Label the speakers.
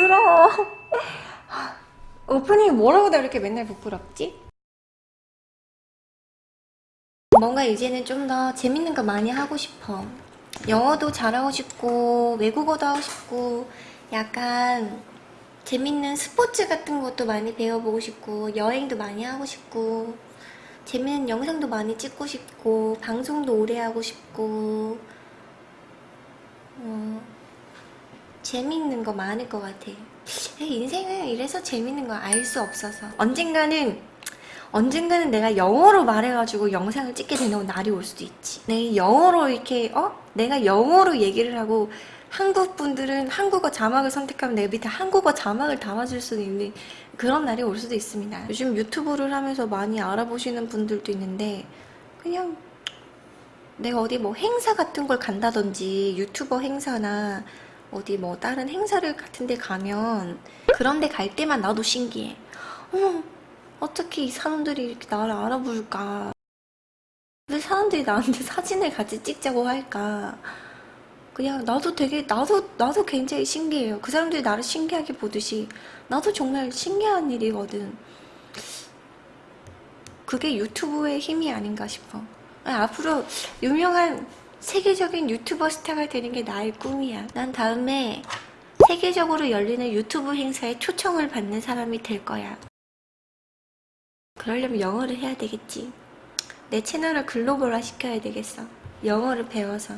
Speaker 1: 부끄러워. 오프닝 뭐라고 나 이렇게 맨날 부끄럽지? 뭔가 이제는 좀 더 재밌는 거 많이 하고 싶어. 영어도 잘하고 싶고 외국어도 하고 싶고 약간 재밌는 스포츠 같은 것도 많이 배워보고 싶고 여행도 많이 하고 싶고 재밌는 영상도 많이 찍고 싶고 방송도 오래 하고 싶고 어, 재밌는 거 많을 것 같아 인생은 이래서 재밌는 거 알 수 없어서. 언젠가는 언젠가는 내가 영어로 말해가지고 영상을 찍게 되는 날이 올 수도 있지. 내 영어로 이렇게 어? 내가 영어로 얘기를 하고 한국 분들은 한국어 자막을 선택하면 내 밑에 한국어 자막을 담아줄 수도 있는 그런 날이 올 수도 있습니다. 요즘 유튜브를 하면서 많이 알아보시는 분들도 있는데 그냥 내가 어디 뭐 행사 같은 걸 간다든지 유튜버 행사나 어디 뭐 다른 행사를 같은 데 가면 그런 데 갈 때만 나도 신기해. 어머 어떻게 이 사람들이 이렇게 나를 알아볼까? 왜 사람들이 나한테 사진을 같이 찍자고 할까? 그냥 나도 되게 나도 나도 굉장히 신기해요. 그 사람들이 나를 신기하게 보듯이 나도 정말 신기한 일이거든. 그게 유튜브의 힘이 아닌가 싶어. 앞으로 유명한 세계적인 유튜버 스타가 되는 게 나의 꿈이야. 난 다음에 세계적으로 열리는 유튜브 행사에 초청을 받는 사람이 될 거야. 그러려면 영어를 해야 되겠지. 내 채널을 글로벌화 시켜야 되겠어. 영어를 배워서